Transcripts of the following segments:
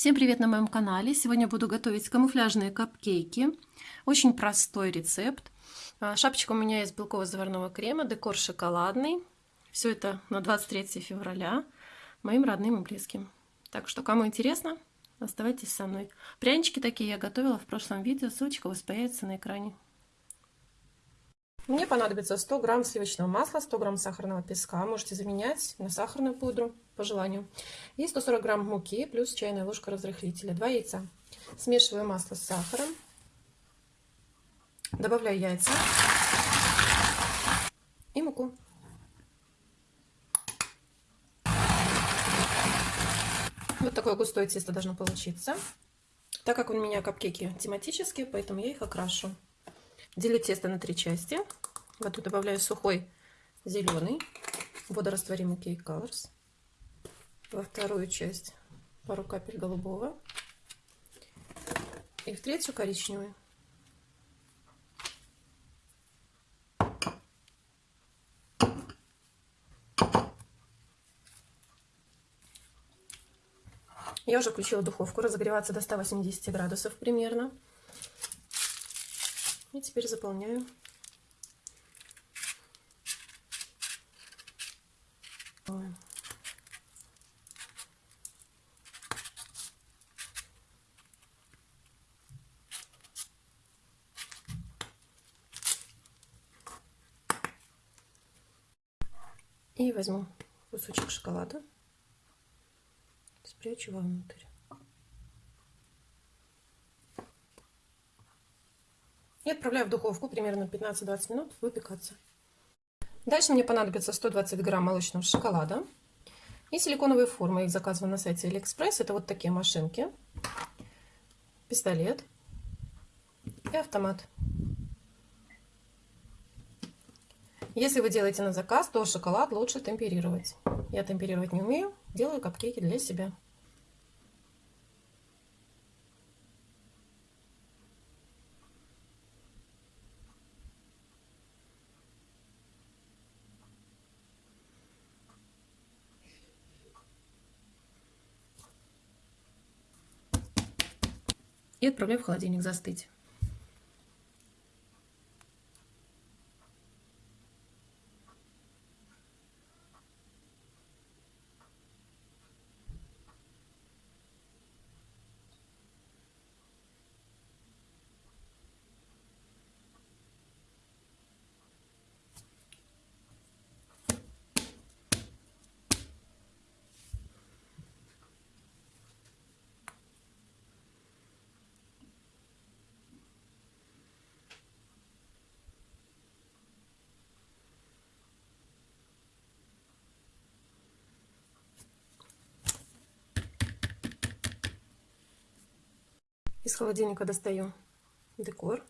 Всем привет на моем канале! Сегодня буду готовить камуфляжные капкейки. Очень простой рецепт. А, шапочка у меня из белково-заварного крема, декор шоколадный. Все это на 23 февраля моим родным и близким. Так что, кому интересно, оставайтесь со мной. Прянички такие я готовила в прошлом видео, ссылочка у вас появится на экране. Мне понадобится 100 грамм сливочного масла, 100 грамм сахарного песка. Можете заменять на сахарную пудру по желанию. И 140 грамм муки плюс чайная ложка разрыхлителя. 2 яйца. Смешиваю масло с сахаром. Добавляю яйца и муку. Вот такое густое тесто должно получиться. Так как у меня капкейки тематические, поэтому я их окрашу. Делю тесто на три части. В эту добавляю сухой зеленый, водорастворимый Cake Colors. Во вторую часть пару капель голубого. И в третью коричневый. Я уже включила духовку разогреваться до 180 градусов примерно. И теперь заполняю. И возьму кусочек шоколада, спрячу вовнутрь. и отправляю в духовку примерно 15-20 минут выпекаться. Дальше мне понадобится 120 грамм молочного шоколада и силиконовые формы. Их заказываю на сайте Алиэкспресс. Это вот такие машинки, пистолет и автомат. Если вы делаете на заказ, то шоколад лучше темперировать. Я темперировать не умею, делаю капкейки для себя. И отправляю в холодильник застыть. Из холодильника достаю декор.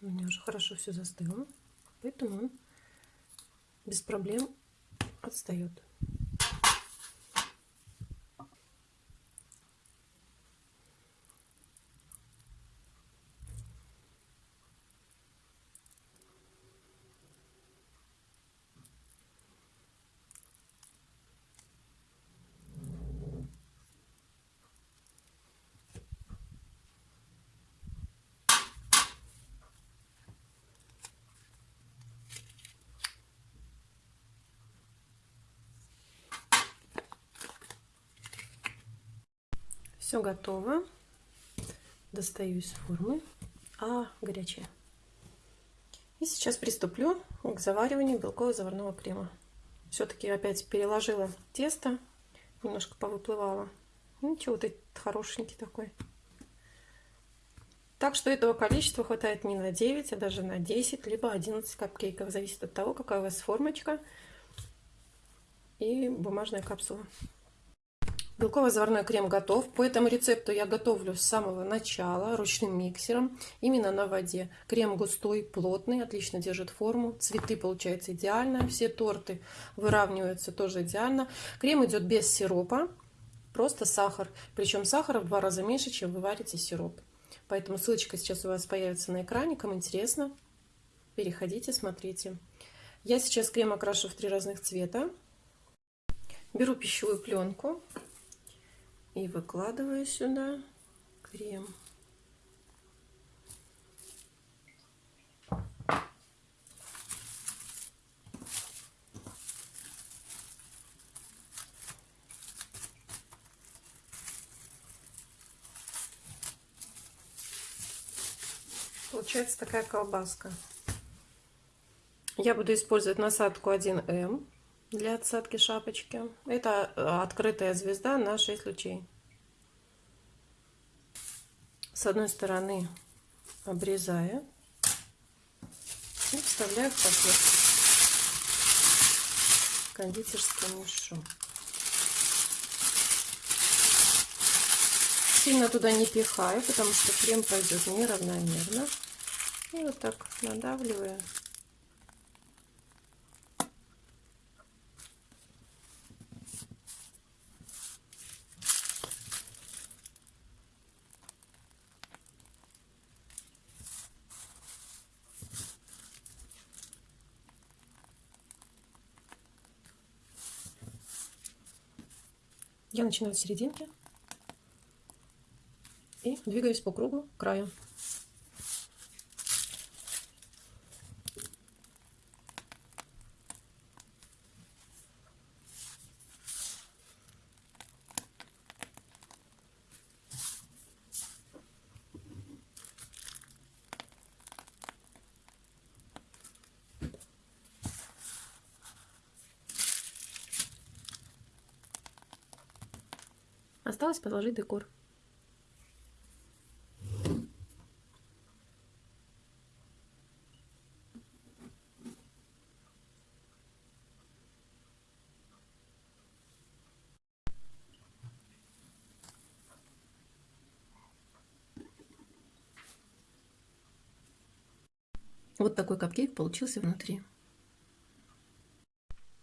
У меня уже хорошо все застыло, поэтому он без проблем отстает. Все готово. Достаю из формы. А, горячая. И сейчас приступлю к завариванию белково-заварного крема. Все-таки опять переложила тесто, немножко повыплывало. Ничего, вот этот хорошенький такой. Так что этого количества хватает не на 9, а даже на 10, либо 11 капкейков. Зависит от того, какая у вас формочка и бумажная капсула. Белково-заварной крем готов. По этому рецепту я готовлю с самого начала ручным миксером, именно на воде. Крем густой, плотный, отлично держит форму. Цветы получаются идеально. Все торты выравниваются тоже идеально. Крем идет без сиропа, просто сахар. Причем сахара в два раза меньше, чем вы варите сироп. Поэтому ссылочка сейчас у вас появится на экране. Кому интересно, переходите, смотрите. Я сейчас крем окрашу в три разных цвета. Беру пищевую пленку И выкладываю сюда крем. Получается такая колбаска. Я буду использовать насадку 1М для отсадки шапочки. Это э, открытая звезда на 6 лучей. С одной стороны обрезаю и вставляю в пакет кондитерский мешок. Сильно туда не пихаю, потому что крем пойдет неравномерно. И вот так надавливаю. Я начинаю с серединки и двигаюсь по кругу к краю. Осталось положить декор. Вот такой капкейк получился внутри.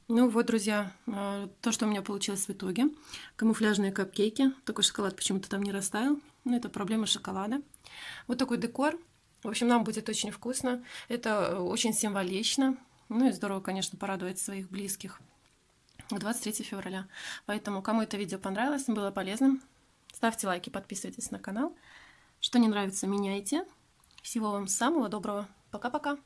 Ну вот, друзья, э, то, что у меня получилось в итоге. Камуфляжные капкейки. Такой шоколад почему-то там не растаял. Но это проблема шоколада. Вот такой декор. В общем, нам будет очень вкусно. Это э, очень символично. Ну и здорово, конечно, порадовать своих близких. 23 февраля. Поэтому, кому это видео понравилось, было полезным, ставьте лайки, подписывайтесь на канал. Что не нравится, меняйте. Всего вам самого доброго. Пока-пока.